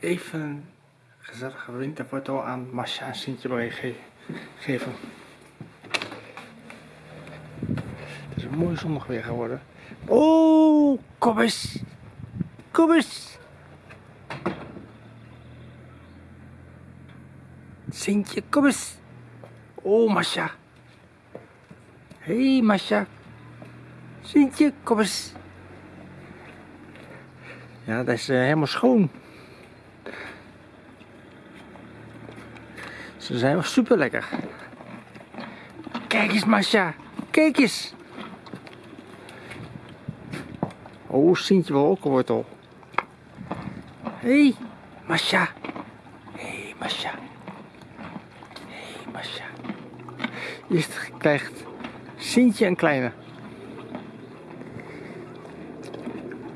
even gezellige winterfoto aan Masha en Sintje mee ge geven. Het is een mooi zonnig weer geworden. Oh, kom eens. Kom eens. Sintje, kom eens. Oh, Masha. Hé, hey, Masha. Sintje, kom eens. Ja, dat is uh, helemaal schoon. Ze zijn wel super lekker. Kijk eens, Masha. Kijk eens. Oh, Sintje wil ook een wortel. Hé, hey, Masha. Hé, hey, Masha. Hé, hey, Masha. Eerst krijgt Sintje een kleine.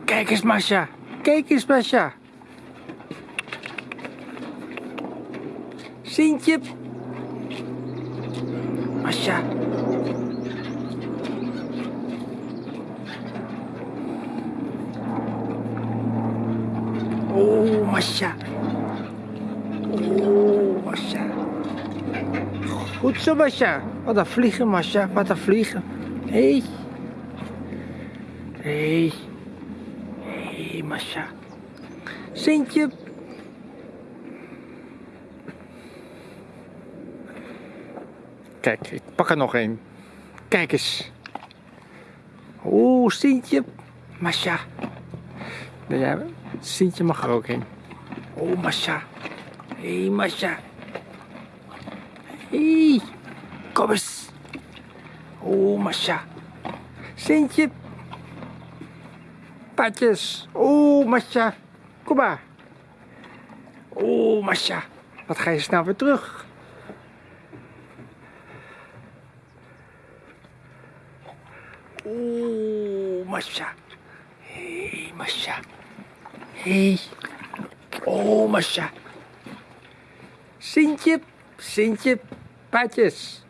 Kijk eens, Masha. Kijk eens, Masha. Sintje. Masha. Oh, Masha. Oh, Masha. Goed zo, Masha. Wat een vliegen, Masha. Wat een vliegen. Hé. Hey. Hé. Hey. Hé, hey, Masha. Sintje. Kijk, ik pak er nog een. Kijk eens. Oeh, Sintje. Masha. Ja, Sintje mag er ook in. Oh, Masha. Hé, hey, Masha. Hé. Hey. Kom eens. Oh, Masha. Sintje. Patjes. Oh, Masha. Kom maar. Oh, Masha. Wat ga je snel weer terug? Oh, Masha. Hé, hey, Masha. Hé. Hey. Oh, Masha. Sintje, Sintje, Patjes.